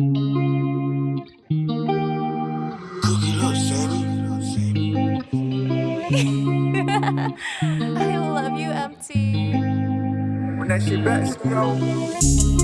Cook it up, I love you, MT. When that shit back, yo.